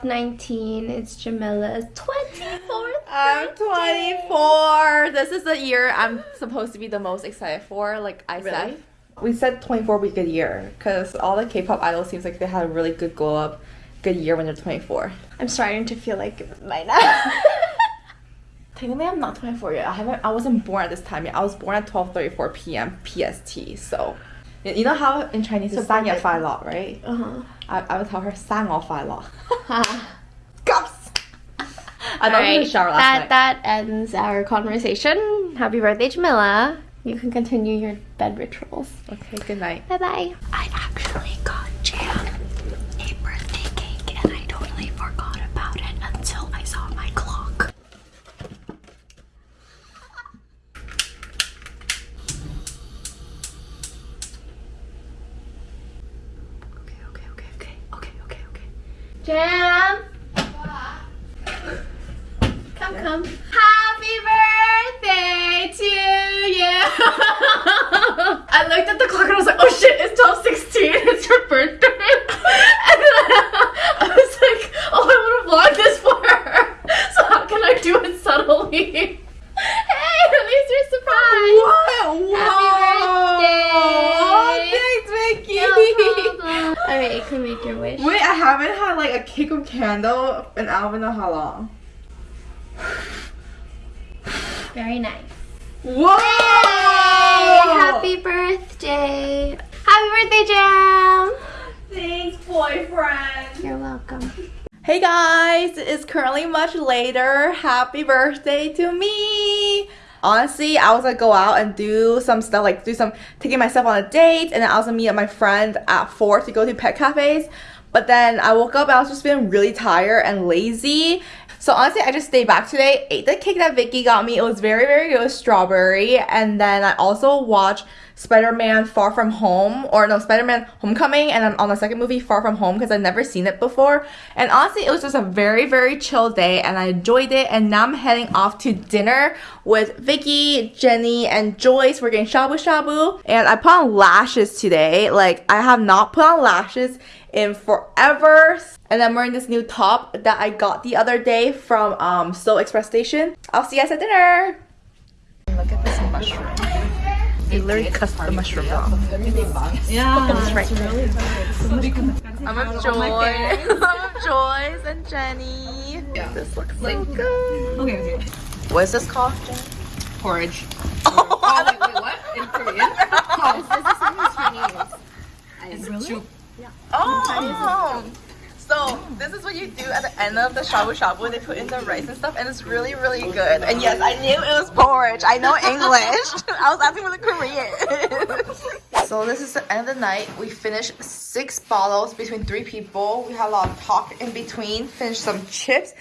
12, 19. It's Jamila's 24th. I'm 24. This is the year I'm supposed to be the most excited for. Like I said, we said 24 would be a good year because all the K-pop idols seems like they had a really good glow up, good year when they're 24. I'm starting to feel like my now. Technically, I'm not 24 yet. I haven't. I wasn't born at this time yet. I was born at 12:34 p.m. PST. So, you know how in Chinese sang perfect. fai lot, right? uh-huh. I, I would tell her sang off fai lot. All Cups. I don't right, right. shower last that night. that ends our conversation. Happy birthday, Jamila. You can continue your bed rituals. Okay. Good night. Bye bye. I got Jam a birthday cake and I totally forgot about it until I saw my clock. Okay, okay, okay, okay, okay, okay, okay. Jam. Come, come. Happy birthday to you. I looked at the clock and I was like, oh shit, it's 1216. It's your birthday. And then I was like, oh, I want to vlog this for her. So how can I do it subtly? Hey, at least you're surprised. What? Happy Thanks, Vicky. No problem. Alright, you can make your wish. Wait, I haven't had like a cake with candle in I don't know how long. Very nice. Whoa! Yay! Happy birthday. Happy birthday, Jam. Thanks, boyfriend. You're welcome. Hey guys, it's currently much later. Happy birthday to me. Honestly, I was gonna go out and do some stuff, like do some taking myself on a date, and then I was gonna meet up my friend at four to go to pet cafes. But then I woke up and I was just feeling really tired and lazy. So honestly, I just stayed back today, ate the cake that Vicky got me. It was very, very good strawberry. And then I also watched Spider-Man Far From Home, or no, Spider-Man Homecoming, and then on the second movie, Far From Home, because I've never seen it before. And honestly, it was just a very, very chill day, and I enjoyed it. And now I'm heading off to dinner with Vicky, Jenny, and Joyce. We're getting shabu shabu, and I put on lashes today. Like I have not put on lashes in forever. And I'm wearing this new top that I got the other day from um, Seoul Express Station. I'll see you guys at dinner. Look at this mushroom. They literally cut the mushroom off. Yeah, it's right I'm with oh Joy. I'm with Joyce and Jenny. Yeah. This looks so good. Okay, okay. What is this called, Jenny? Porridge. Oh, Oh, wait, wait, what? In Korean? This, oh. this is It's soup. Oh. So this is what you do at the end of the shabu shabu. They put in the rice and stuff, and it's really, really good. And yes, I knew it was porridge. I know English. I was asking for the Korean. so this is the end of the night. We finished six bottles between three people. We had a lot of talk in between. Finished some chips.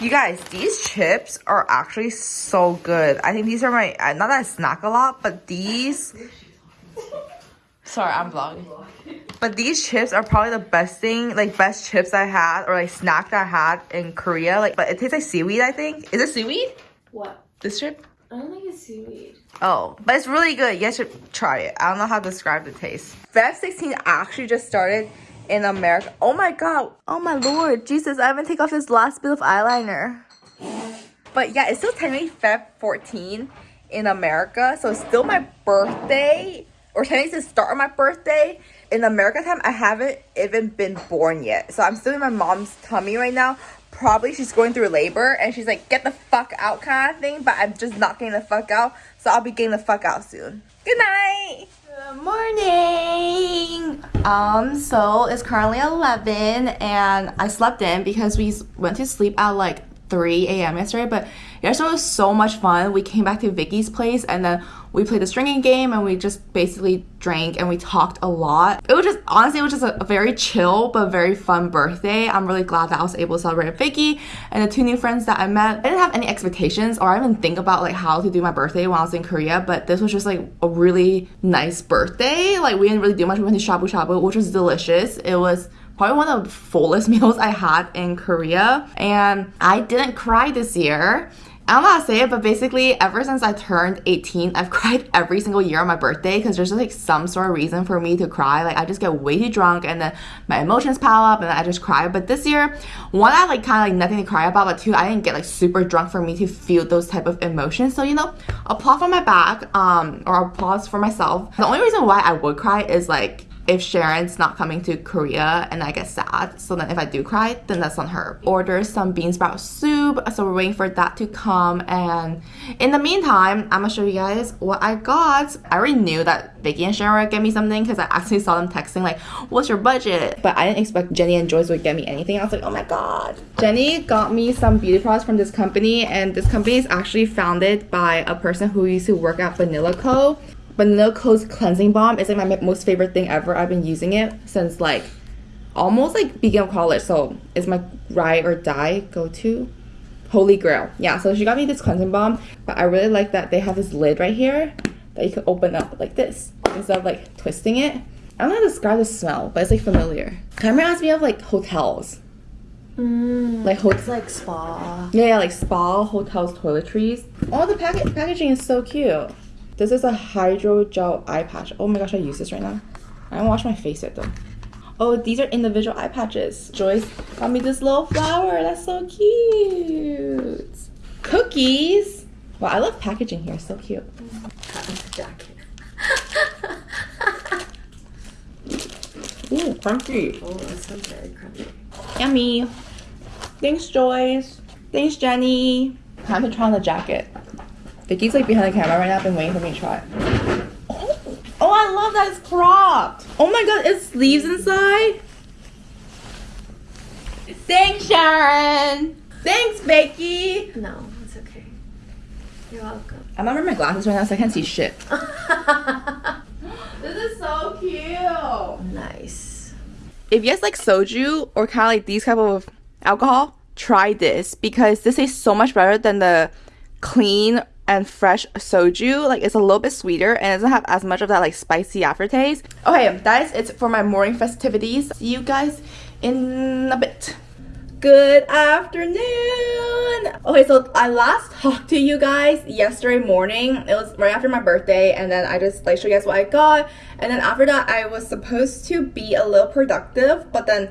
You guys, these chips are actually so good. I think these are my uh, not that I snack a lot, but these. Sorry, I'm vlogging. But these chips are probably the best thing, like best chips I had or like snack that I had in Korea. Like, but it tastes like seaweed. I think. Is it seaweed? What? This chip? I don't think it's seaweed. Oh, but it's really good. You guys should try it. I don't know how to describe the taste. Feb 16 actually just started in America. Oh my god. Oh my lord. Jesus, I haven't taken off this last bit of eyeliner. But yeah, it's still technically Feb 14 in America. So it's still my birthday. Or technically the start of my birthday. In America time, I haven't even been born yet. So I'm still in my mom's tummy right now. Probably she's going through labor and she's like, get the fuck out kind of thing. But I'm just not getting the fuck out. So I'll be getting the fuck out soon. Good night. Good morning. Um, so it's currently 11 and I slept in because we went to sleep at like 3 a.m. yesterday, but yesterday was so much fun. We came back to Vicky's place and then we played the stringing game and we just basically drank and we talked a lot. It was just honestly, it was just a, very chill but very fun birthday. I'm really glad that I was able to celebrate with Vicky and the two new friends that I met. I didn't have any expectations or didn't think about like how to do my birthday when I was in Korea, but this was just like a really nice birthday. Like we didn't really do much. We went to shabu shabu, which was delicious. It was probably one of the fullest meals I had in Korea. And I didn't cry this year. I don't know how to say it, but basically, ever since I turned 18, I've cried every single year on my birthday because there's just like some sort of reason for me to cry. Like, I just get way too drunk and then my emotions pile up and I just cry. But this year, one, I like kind of like nothing to cry about, but two, I didn't get like super drunk for me to feel those type of emotions. So, you know, applause for my back, um, or applause for myself. The only reason why I would cry is like if Sharon's not coming to Korea and I get sad. So then if I do cry, then that's on her. Order some bean sprout soup. So we're waiting for that to come. And in the meantime, I'm gonna show you guys what I got. I already knew that Vicky and Sharon would get me something because I actually saw them texting like, what's your budget? But I didn't expect Jenny and Joyce would get me anything. I was like, oh my god. Jenny got me some beauty products from this company and this company is actually founded by a person who used to work at Banila Co. Banila Co's cleansing balm is like my most favorite thing ever. I've been using it since like almost like beginning of college. So it's my ride or die go to. Holy grail. Yeah, so she got me this cleansing balm, but I really like that they have this lid right here that you can open up like this instead of like twisting it. I don't know how to describe the smell, but it's like familiar. Kind of reminds me of like hotels. Mm. Like hotels. Like spa. Yeah, yeah, like spa, hotels, toiletries. Oh, the packet packaging is so cute. This is a hydrogel eye patch. Oh my gosh, I use this right now. I don't wash my face yet though. Oh, these are individual eye patches. Joyce got me this little flower. That's so cute. Cookies. Wow, I love packaging here. So cute. jacket. Ooh, crunchy. Oh, that sounds very crunchy. Yummy. Thanks, Joyce. Thanks, Jenny. Time to try on the jacket. Vicky's like behind the camera right now. I've been waiting for me to try it. Oh, oh, I love that it's cropped. Oh my god, it's sleeves inside. Thanks, Sharon. Thanks, Vicky. No, it's okay. You're welcome. I'm not wearing my glasses right now, so I can't see shit. this is so cute. nice. if you guys like soju or kind of like these type of alcohol, try this because this tastes so much better than the clean and fresh soju. Like it's a little bit sweeter and it doesn't have as much of that like spicy aftertaste. Okay, that is it for my morning festivities. See you guys in a bit. Good afternoon. Okay, so I last talked to you guys yesterday morning. It was right after my birthday, and then I just like show you guys what I got. And then after that, I was supposed to be a little productive, but then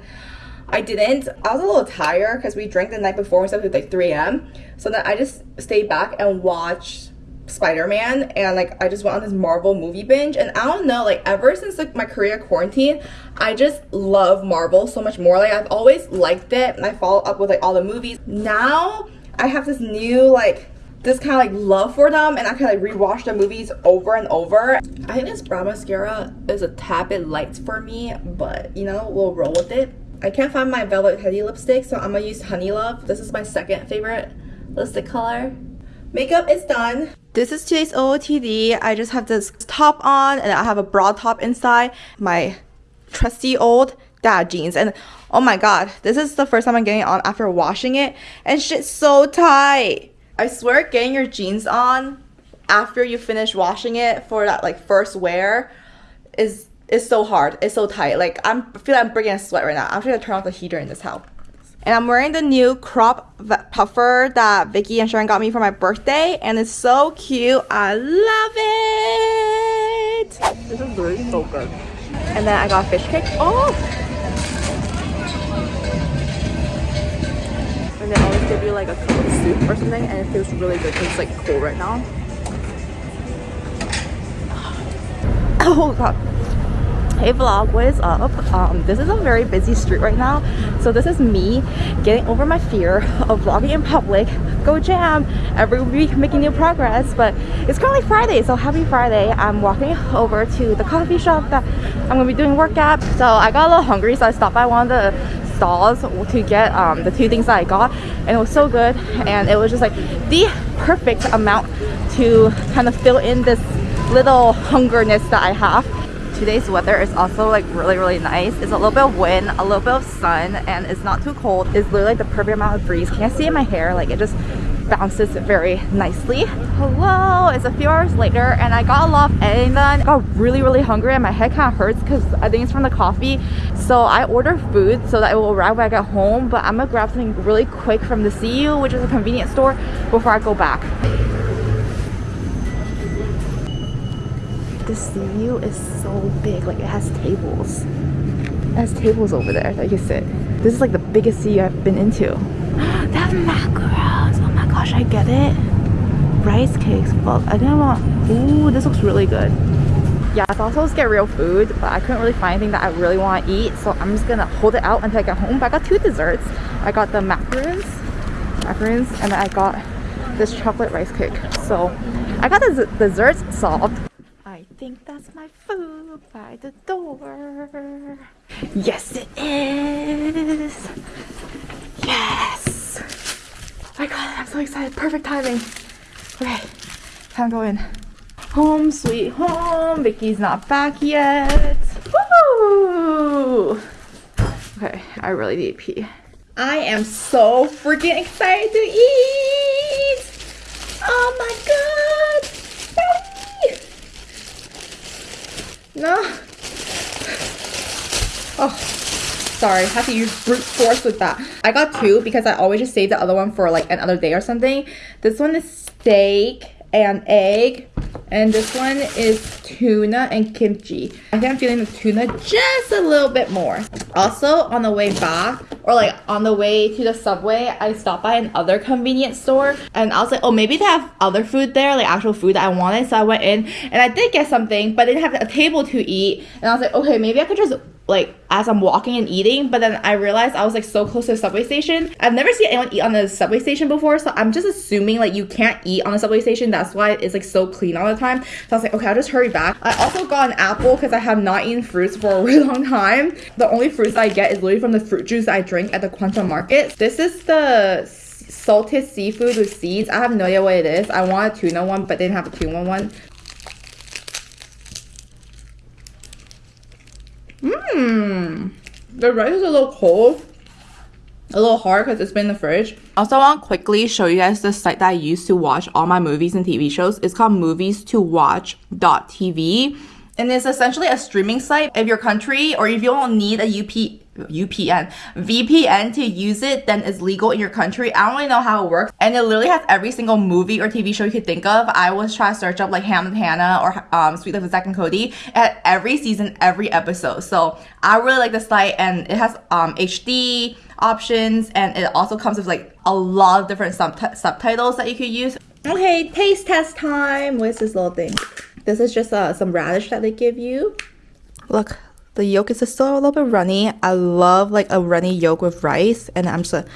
I didn't. I was a little tired because we drank the night before. We slept at like 3 a.m. So then I just stayed back and watched Spider-Man and like I just went on this Marvel movie binge and I don't know like ever since like my Korea quarantine I just love Marvel so much more like I've always liked it and I follow up with like all the movies now I have this new like this kind of like love for them and I can like rewatch the movies over and over I think this brow mascara is a tad bit light for me but you know we'll roll with it I can't find my Velvet Teddy lipstick so I'm gonna use Honey Love this is my second favorite lipstick color Makeup is done. This is today's OOTD. I just have this top on and I have a broad top inside. My trusty old dad jeans. And oh my god, this is the first time I'm getting on after washing it. And shit's so tight. I swear getting your jeans on after you finish washing it for that like first wear is is so hard. It's so tight. Like I'm I feel like I'm breaking a sweat right now. I'm actually gonna turn off the heater in this house. And I'm wearing the new crop puffer that Vicky and Sharon got me for my birthday, and it's so cute. I love it. This is really so good. And then I got fish cake. Oh. And they always give you like a cup of soup or something, and it feels really good because it's like cold right now. Oh god. Hey vlog, what is up? Um, this is a very busy street right now. So this is me getting over my fear of vlogging in public. Go jam! Every week making new progress. But it's currently Friday, so happy Friday. I'm walking over to the coffee shop that I'm gonna be doing work at. So I got a little hungry, so I stopped by one of the stalls to get um, the two things that I got. And it was so good. And it was just like the perfect amount to kind of fill in this little hungerness that I have today's weather is also like really really nice it's a little bit of wind a little bit of sun and it's not too cold it's literally like the perfect amount of breeze can you see in my hair like it just bounces very nicely. Hello, it's a few hours later and I got a lot of editing done. got really, really hungry and my head kind of hurts because I think it's from the coffee. So I ordered food so that it will arrive when I get home. But I'm gonna grab something really quick from the CU, which is a convenience store, before I go back. The CU is so big, like it has tables. It has tables over there that you sit. This is like the biggest CU I've been into. have macarons. Oh my gosh, I get it. Rice cakes. Fuck, I didn't want. Ooh, this looks really good. Yeah, I was also to get real food, but I couldn't really find anything that I really want to eat, so I'm just gonna hold it out until I get home. But I got two desserts. I got the macarons, macarons, and I got this chocolate rice cake. So I got the desserts solved. I think that's my food by the door. Yes, it is. Yes. Oh my god, I'm so excited. Perfect timing. Okay, time to go in. Home sweet home. Vicky's not back yet. Woo! Okay, I really need pee. I am so freaking excited to eat. No. Oh, sorry. Have to use brute force with that. I got two because I always just save the other one for like another day or something. This one is steak and egg. And this one is tuna and kimchi. I think I'm feeling the tuna just a little bit more. Also, on the way back, or like on the way to the subway, I stopped by another convenience store and I was like, oh, maybe they have other food there, like actual food that I wanted. So I went in and I did get something, but they didn't have a table to eat. And I was like, okay, maybe I could just like as I'm walking and eating, but then I realized I was like so close to the subway station. I've never seen anyone eat on the subway station before, so I'm just assuming like you can't eat on the subway station. That's why it's like so clean all the time. So I was like, okay, I'll just hurry back. I also got an apple because I have not eaten fruits for a really long time. The only fruits I get is literally from the fruit juice I drink at the Quantum Market. This is the salted seafood with seeds. I have no idea what it is. I want a tuna one, but they didn't have a tuna one. Mmm. The rice is a little cold. A little hard because it's been in the fridge. Also, I want to quickly show you guys the site that I use to watch all my movies and TV shows. It's called movies to watch.tv. And it's essentially a streaming site. If your country or if you don't need a UP UPN VPN to use it, then it's legal in your country. I don't really know how it works, and it literally has every single movie or TV show you could think of. I was trying to search up like Ham and Hannah or um, Sweet Life of Zack and Cody. It had every season, every episode. So I really like the site, and it has um, HD options, and it also comes with like a lot of different sub- subtitles that you could use. Okay, taste test time. What's this little thing? This is just uh, some radish that they give you. Look, the yolk is still a little bit runny. I love like a runny yolk with rice, and I'm just gonna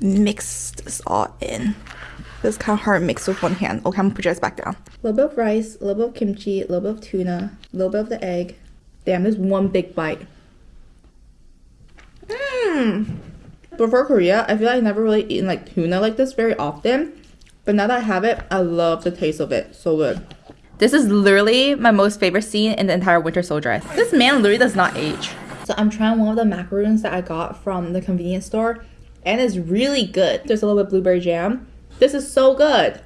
mix this all in. This is kind of hard to mix with one hand. Okay, I'm gonna put yours back down. A little bit of rice, a little bit of kimchi, a little bit of tuna, a little bit of the egg. Damn, this one big bite. Mmm. Before Korea, I feel like I never really eaten like tuna like this very often. But now that I have it, I love the taste of it. So good. This is literally my most favorite scene in the entire Winter Soldier. This man literally does not age. So I'm trying one of the macaroons that I got from the convenience store, and it's really good. There's a little bit of blueberry jam. This is so good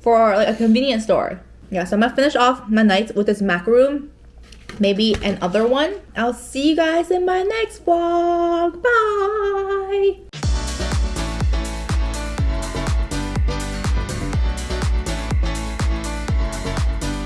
for like a convenience store. Yeah, so I'm gonna finish off my night with this macaroon. Maybe another one. I'll see you guys in my next vlog. Bye.